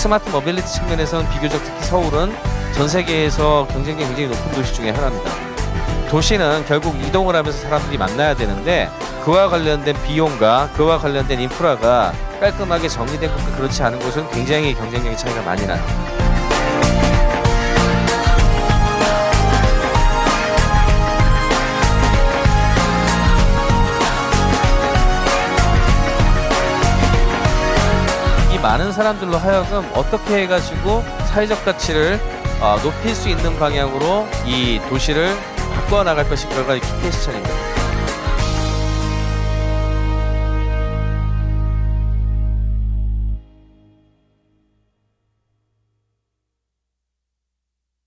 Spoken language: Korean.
스마트 모빌리티 측면에서는 비교적 특히 서울은 전 세계에서 경쟁력이 굉장히 높은 도시 중에 하나입니다. 도시는 결국 이동을 하면서 사람들이 만나야 되는데 그와 관련된 비용과 그와 관련된 인프라가 깔끔하게 정리된 곳과 그렇지 않은 곳은 굉장히 경쟁력의 차이가 많이 나요. 많은 사람들로 하여금 어떻게 해가지고 사회적 가치를 어, 높일 수 있는 방향으로 이 도시를 바꿔 나갈 것인가가 key question입니다.